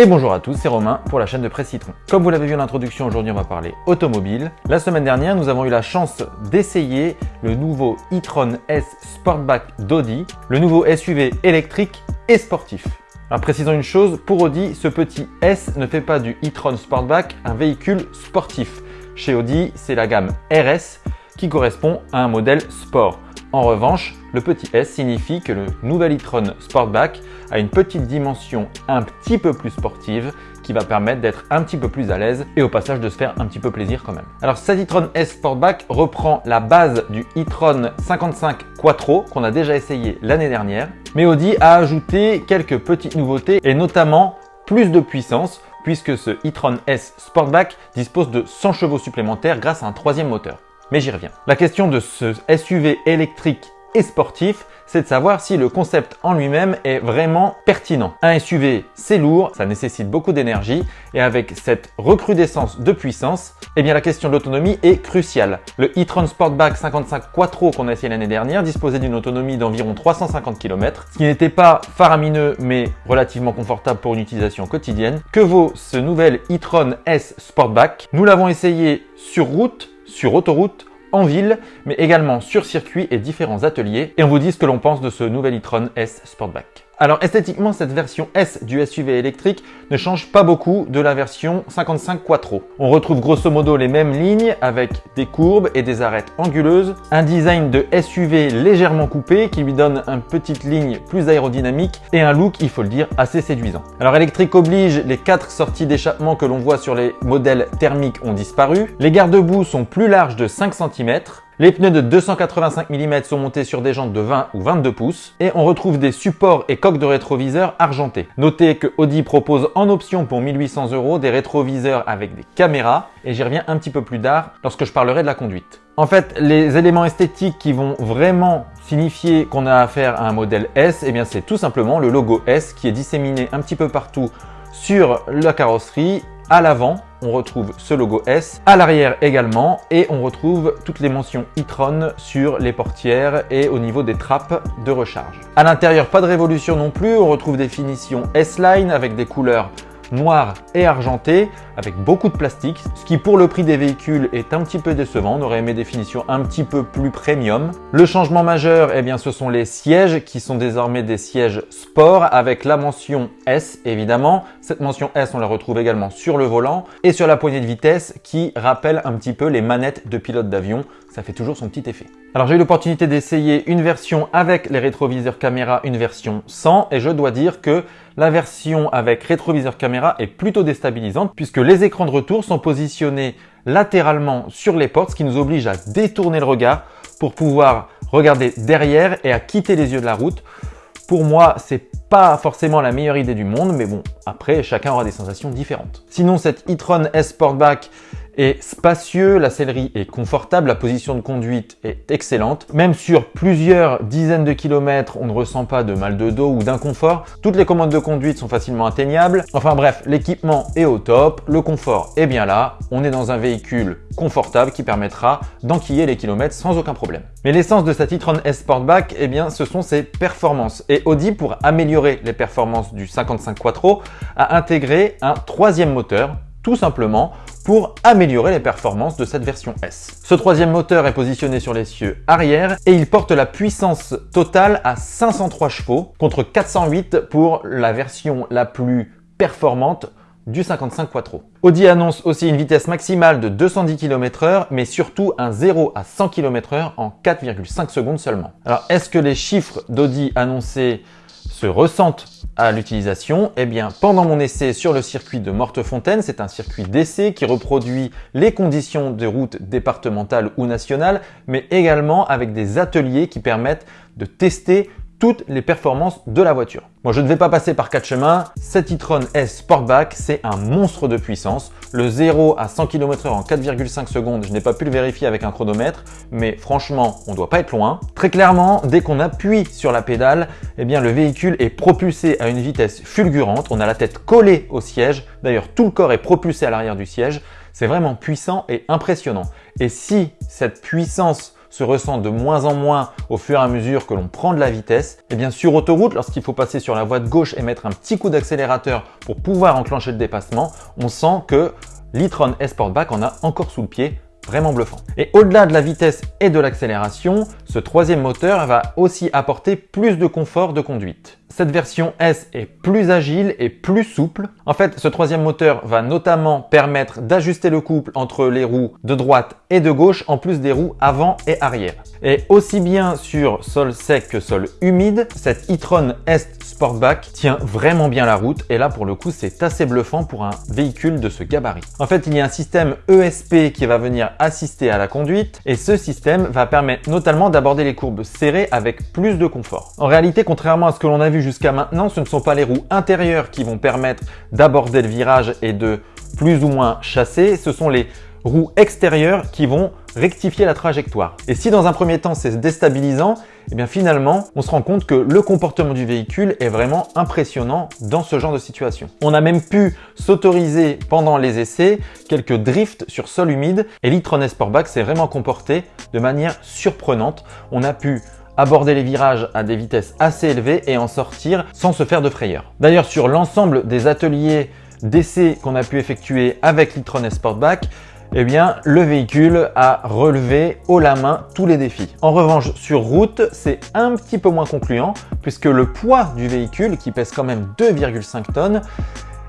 Et bonjour à tous, c'est Romain pour la chaîne de Presse Citron. Comme vous l'avez vu en introduction, aujourd'hui on va parler automobile. La semaine dernière, nous avons eu la chance d'essayer le nouveau e-tron S Sportback d'Audi, le nouveau SUV électrique et sportif. Alors précisons une chose, pour Audi, ce petit S ne fait pas du e-tron Sportback un véhicule sportif. Chez Audi, c'est la gamme RS qui correspond à un modèle sport. En revanche, le petit S signifie que le nouvel e-tron Sportback a une petite dimension un petit peu plus sportive qui va permettre d'être un petit peu plus à l'aise et au passage de se faire un petit peu plaisir quand même. Alors cet e-tron S Sportback reprend la base du e-tron 55 Quattro qu'on a déjà essayé l'année dernière, mais Audi a ajouté quelques petites nouveautés et notamment plus de puissance puisque ce e-tron S Sportback dispose de 100 chevaux supplémentaires grâce à un troisième moteur mais j'y reviens. La question de ce SUV électrique et sportif, c'est de savoir si le concept en lui-même est vraiment pertinent. Un SUV, c'est lourd, ça nécessite beaucoup d'énergie et avec cette recrudescence de puissance, eh bien la question de l'autonomie est cruciale. Le e-tron Sportback 55 Quattro qu'on a essayé l'année dernière disposait d'une autonomie d'environ 350 km, ce qui n'était pas faramineux mais relativement confortable pour une utilisation quotidienne. Que vaut ce nouvel e-tron S Sportback? Nous l'avons essayé sur route sur autoroute, en ville, mais également sur circuit et différents ateliers. Et on vous dit ce que l'on pense de ce nouvel e-tron S Sportback. Alors esthétiquement, cette version S du SUV électrique ne change pas beaucoup de la version 55 Quattro. On retrouve grosso modo les mêmes lignes avec des courbes et des arêtes anguleuses, un design de SUV légèrement coupé qui lui donne une petite ligne plus aérodynamique et un look, il faut le dire, assez séduisant. Alors électrique oblige, les quatre sorties d'échappement que l'on voit sur les modèles thermiques ont disparu. Les garde-boue sont plus larges de 5 cm, les pneus de 285 mm sont montés sur des jantes de 20 ou 22 pouces et on retrouve des supports et coques de rétroviseurs argentés. Notez que Audi propose en option pour 1800 euros des rétroviseurs avec des caméras et j'y reviens un petit peu plus tard lorsque je parlerai de la conduite. En fait, les éléments esthétiques qui vont vraiment signifier qu'on a affaire à un modèle S, eh bien c'est tout simplement le logo S qui est disséminé un petit peu partout sur la carrosserie à l'avant, on retrouve ce logo S, à l'arrière également, et on retrouve toutes les mentions e-tron sur les portières et au niveau des trappes de recharge. À l'intérieur, pas de révolution non plus, on retrouve des finitions S-Line avec des couleurs noir et argenté avec beaucoup de plastique, ce qui pour le prix des véhicules est un petit peu décevant. On aurait aimé des finitions un petit peu plus premium. Le changement majeur, eh bien, ce sont les sièges qui sont désormais des sièges sport avec la mention S évidemment. Cette mention S, on la retrouve également sur le volant et sur la poignée de vitesse qui rappelle un petit peu les manettes de pilote d'avion. Ça fait toujours son petit effet. Alors j'ai eu l'opportunité d'essayer une version avec les rétroviseurs caméra, une version sans et je dois dire que la version avec rétroviseur caméra est plutôt déstabilisante puisque les écrans de retour sont positionnés latéralement sur les portes, ce qui nous oblige à détourner le regard pour pouvoir regarder derrière et à quitter les yeux de la route. Pour moi, c'est pas forcément la meilleure idée du monde, mais bon, après, chacun aura des sensations différentes. Sinon, cette e-tron S Sportback est spacieux, la sellerie est confortable, la position de conduite est excellente. Même sur plusieurs dizaines de kilomètres, on ne ressent pas de mal de dos ou d'inconfort. Toutes les commandes de conduite sont facilement atteignables. Enfin bref, l'équipement est au top, le confort est bien là. On est dans un véhicule confortable qui permettra d'enquiller les kilomètres sans aucun problème. Mais l'essence de cette e-tron S Sportback, eh bien, ce sont ses performances. Et Audi, pour améliorer les performances du 55 Quattro, a intégré un troisième moteur tout simplement pour améliorer les performances de cette version S. Ce troisième moteur est positionné sur les cieux arrière et il porte la puissance totale à 503 chevaux contre 408 pour la version la plus performante du 55 Quattro. Audi annonce aussi une vitesse maximale de 210 km h mais surtout un 0 à 100 km h en 4,5 secondes seulement. Alors, est-ce que les chiffres d'Audi annoncés se ressentent à l'utilisation Eh bien, pendant mon essai sur le circuit de Mortefontaine, c'est un circuit d'essai qui reproduit les conditions de route départementale ou nationale, mais également avec des ateliers qui permettent de tester toutes les performances de la voiture. Bon, je ne vais pas passer par quatre chemins. Cet e-tron S Sportback, c'est un monstre de puissance. Le 0 à 100 km h en 4,5 secondes, je n'ai pas pu le vérifier avec un chronomètre, mais franchement, on ne doit pas être loin. Très clairement, dès qu'on appuie sur la pédale, eh bien, le véhicule est propulsé à une vitesse fulgurante. On a la tête collée au siège. D'ailleurs, tout le corps est propulsé à l'arrière du siège. C'est vraiment puissant et impressionnant. Et si cette puissance se ressent de moins en moins au fur et à mesure que l'on prend de la vitesse. Et bien sur autoroute, lorsqu'il faut passer sur la voie de gauche et mettre un petit coup d'accélérateur pour pouvoir enclencher le dépassement, on sent que l'e-tron Sportback en a encore sous le pied vraiment bluffant. Et au-delà de la vitesse et de l'accélération, ce troisième moteur va aussi apporter plus de confort de conduite. Cette version S est plus agile et plus souple. En fait, ce troisième moteur va notamment permettre d'ajuster le couple entre les roues de droite et de gauche, en plus des roues avant et arrière. Et aussi bien sur sol sec que sol humide, cette e-tron S Sportback tient vraiment bien la route et là pour le coup c'est assez bluffant pour un véhicule de ce gabarit. En fait il y a un système ESP qui va venir assister à la conduite et ce système va permettre notamment d'aborder les courbes serrées avec plus de confort. En réalité contrairement à ce que l'on a vu jusqu'à maintenant ce ne sont pas les roues intérieures qui vont permettre d'aborder le virage et de plus ou moins chasser, ce sont les roues extérieures qui vont rectifier la trajectoire. Et si dans un premier temps c'est déstabilisant, et eh bien finalement on se rend compte que le comportement du véhicule est vraiment impressionnant dans ce genre de situation. On a même pu s'autoriser pendant les essais quelques drifts sur sol humide et l'e-tron Sportback s'est vraiment comporté de manière surprenante. On a pu aborder les virages à des vitesses assez élevées et en sortir sans se faire de frayeur. D'ailleurs sur l'ensemble des ateliers d'essais qu'on a pu effectuer avec l'e-tron Sportback, eh bien, le véhicule a relevé haut la main tous les défis. En revanche, sur route, c'est un petit peu moins concluant puisque le poids du véhicule, qui pèse quand même 2,5 tonnes,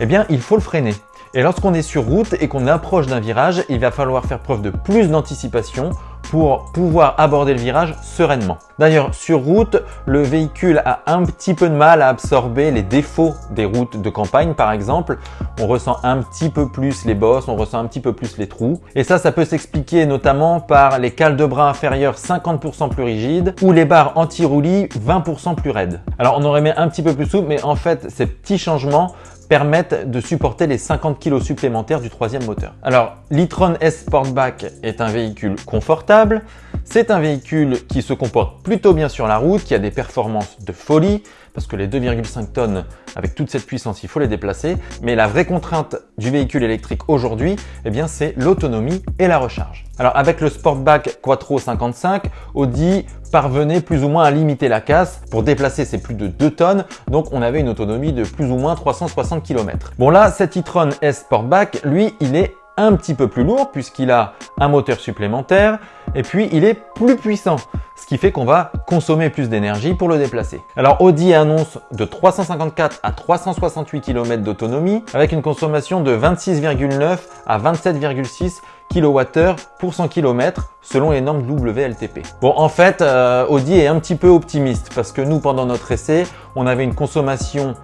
eh bien, il faut le freiner. Et lorsqu'on est sur route et qu'on approche d'un virage, il va falloir faire preuve de plus d'anticipation pour pouvoir aborder le virage sereinement. D'ailleurs, sur route, le véhicule a un petit peu de mal à absorber les défauts des routes de campagne, par exemple. On ressent un petit peu plus les bosses, on ressent un petit peu plus les trous. Et ça, ça peut s'expliquer notamment par les cales de bras inférieures 50% plus rigides ou les barres anti-roulis 20% plus raides. Alors, on aurait mis un petit peu plus souple, mais en fait, ces petits changements permettent de supporter les 50 kg supplémentaires du troisième moteur. Alors, l'e-tron S Sportback est un véhicule confortable, c'est un véhicule qui se comporte plutôt bien sur la route, qui a des performances de folie, parce que les 2,5 tonnes, avec toute cette puissance, il faut les déplacer. Mais la vraie contrainte du véhicule électrique aujourd'hui, eh bien, c'est l'autonomie et la recharge. Alors, avec le Sportback Quattro 55, Audi parvenait plus ou moins à limiter la casse. Pour déplacer, c'est plus de 2 tonnes, donc on avait une autonomie de plus ou moins 360 km. Bon là, cet e-tron S Sportback, lui, il est un petit peu plus lourd puisqu'il a un moteur supplémentaire et puis il est plus puissant ce qui fait qu'on va consommer plus d'énergie pour le déplacer. Alors Audi annonce de 354 à 368 km d'autonomie avec une consommation de 26,9 à 27,6 kWh pour 100 km selon les normes WLTP. Bon en fait euh, Audi est un petit peu optimiste parce que nous pendant notre essai on avait une consommation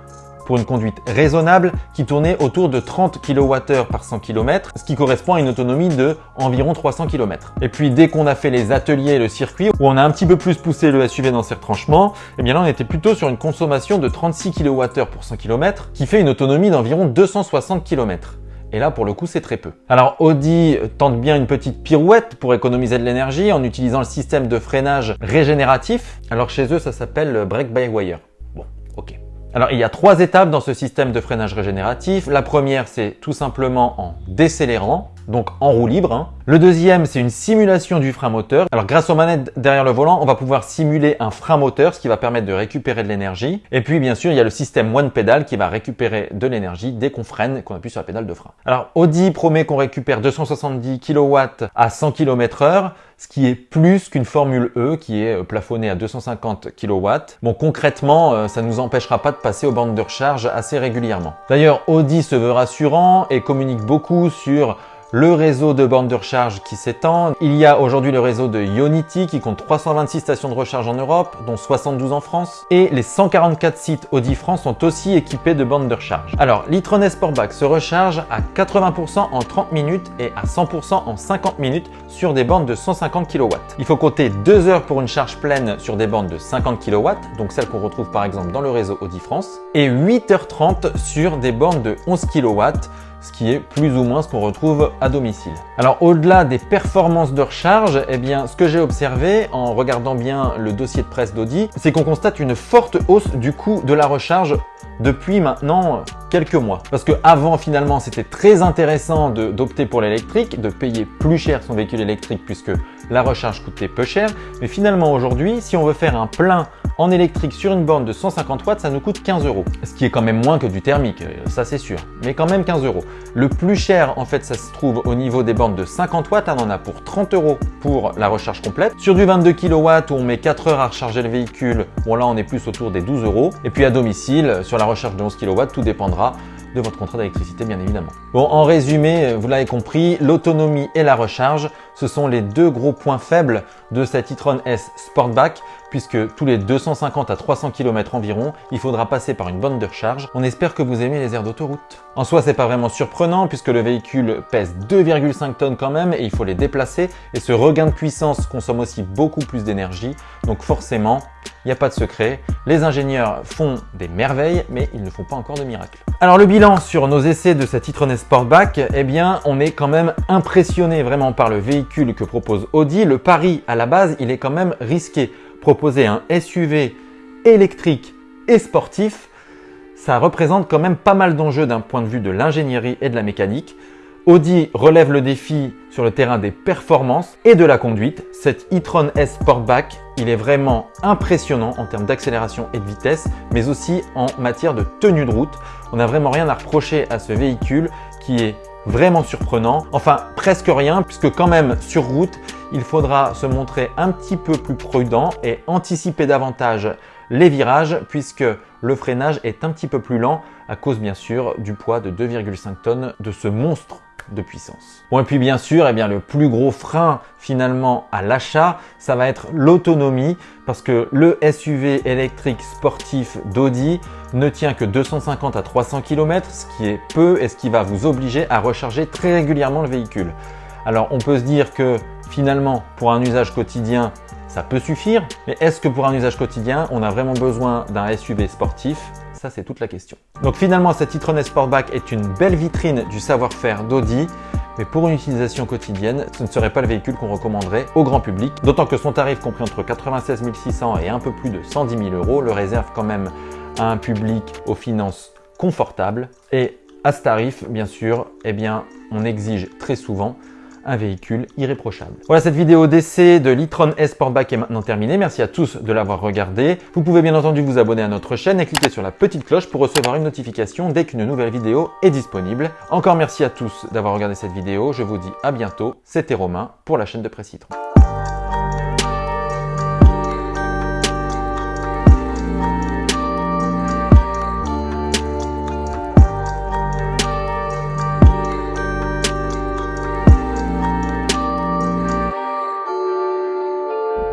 pour une conduite raisonnable qui tournait autour de 30 kWh par 100 km, ce qui correspond à une autonomie de environ 300 km. Et puis dès qu'on a fait les ateliers et le circuit, où on a un petit peu plus poussé le SUV dans ses retranchements, et eh bien là on était plutôt sur une consommation de 36 kWh pour 100 km, qui fait une autonomie d'environ 260 km. Et là, pour le coup, c'est très peu. Alors, Audi tente bien une petite pirouette pour économiser de l'énergie en utilisant le système de freinage régénératif. Alors, chez eux, ça s'appelle Brake by Wire. Alors il y a trois étapes dans ce système de freinage régénératif. La première c'est tout simplement en décélérant, donc en roue libre. Hein. Le deuxième c'est une simulation du frein moteur. Alors grâce aux manettes derrière le volant, on va pouvoir simuler un frein moteur, ce qui va permettre de récupérer de l'énergie. Et puis bien sûr il y a le système one pedal qui va récupérer de l'énergie dès qu'on freine qu'on appuie sur la pédale de frein. Alors Audi promet qu'on récupère 270 kW à 100 km h ce qui est plus qu'une Formule E qui est euh, plafonnée à 250 kW. Bon, concrètement, euh, ça ne nous empêchera pas de passer aux bandes de recharge assez régulièrement. D'ailleurs, Audi se veut rassurant et communique beaucoup sur le réseau de bornes de recharge qui s'étend. Il y a aujourd'hui le réseau de Ionity qui compte 326 stations de recharge en Europe, dont 72 en France. Et les 144 sites Audi France sont aussi équipés de bornes de recharge. Alors, l'e-tron Sportback se recharge à 80% en 30 minutes et à 100% en 50 minutes sur des bornes de 150 kW. Il faut compter 2 heures pour une charge pleine sur des bornes de 50 kW, donc celles qu'on retrouve par exemple dans le réseau Audi France, et 8h30 sur des bornes de 11 kW, ce qui est plus ou moins ce qu'on retrouve à domicile. Alors au-delà des performances de recharge, eh bien ce que j'ai observé en regardant bien le dossier de presse d'Audi, c'est qu'on constate une forte hausse du coût de la recharge depuis maintenant quelques mois. Parce que avant finalement c'était très intéressant d'opter pour l'électrique, de payer plus cher son véhicule électrique puisque la recharge coûtait peu cher. Mais finalement aujourd'hui, si on veut faire un plein en électrique sur une borne de 150 watts, ça nous coûte 15 euros. Ce qui est quand même moins que du thermique, euh, ça c'est sûr, mais quand même 15 euros. Le plus cher, en fait, ça se trouve au niveau des bornes de 50 watts. on en a pour 30 euros pour la recharge complète. Sur du 22 kW où on met 4 heures à recharger le véhicule, bon là on est plus autour des 12 euros. Et puis à domicile, sur la recharge de 11 kW, tout dépendra de votre contrat d'électricité bien évidemment. Bon, en résumé, vous l'avez compris, l'autonomie et la recharge, ce sont les deux gros points faibles de cette e-tron S Sportback puisque tous les 250 à 300 km environ, il faudra passer par une borne de recharge. On espère que vous aimez les aires d'autoroute. En soi, c'est pas vraiment surprenant puisque le véhicule pèse 2,5 tonnes quand même et il faut les déplacer et ce regain de puissance consomme aussi beaucoup plus d'énergie. Donc forcément, il n'y a pas de secret. Les ingénieurs font des merveilles, mais ils ne font pas encore de miracles. Alors le bilan sur nos essais de cette e-tron Sportback, eh bien, on est quand même impressionné vraiment par le véhicule que propose Audi. Le pari à la base, il est quand même risqué proposer un SUV électrique et sportif, ça représente quand même pas mal d'enjeux d'un point de vue de l'ingénierie et de la mécanique. Audi relève le défi sur le terrain des performances et de la conduite. Cet e-tron S Sportback, il est vraiment impressionnant en termes d'accélération et de vitesse, mais aussi en matière de tenue de route. On n'a vraiment rien à reprocher à ce véhicule qui est vraiment surprenant. Enfin, presque rien, puisque quand même sur route, il faudra se montrer un petit peu plus prudent et anticiper davantage les virages, puisque le freinage est un petit peu plus lent à cause bien sûr du poids de 2,5 tonnes de ce monstre de puissance. Bon et puis bien sûr, eh bien, le plus gros frein finalement à l'achat, ça va être l'autonomie parce que le SUV électrique sportif d'Audi ne tient que 250 à 300 km, ce qui est peu et ce qui va vous obliger à recharger très régulièrement le véhicule. Alors on peut se dire que finalement pour un usage quotidien, ça peut suffire, mais est-ce que pour un usage quotidien, on a vraiment besoin d'un SUV sportif? Ça, c'est toute la question. Donc finalement, cette e-tron Sportback est une belle vitrine du savoir-faire d'Audi, mais pour une utilisation quotidienne, ce ne serait pas le véhicule qu'on recommanderait au grand public, d'autant que son tarif compris entre 96 600 et un peu plus de 110 000 euros le réserve quand même à un public aux finances confortables. Et à ce tarif, bien sûr, eh bien, on exige très souvent un véhicule irréprochable. Voilà, cette vidéo d'essai de l'e-tron S Sportback est maintenant terminée. Merci à tous de l'avoir regardé. Vous pouvez bien entendu vous abonner à notre chaîne et cliquer sur la petite cloche pour recevoir une notification dès qu'une nouvelle vidéo est disponible. Encore merci à tous d'avoir regardé cette vidéo. Je vous dis à bientôt. C'était Romain pour la chaîne de Presse Citron.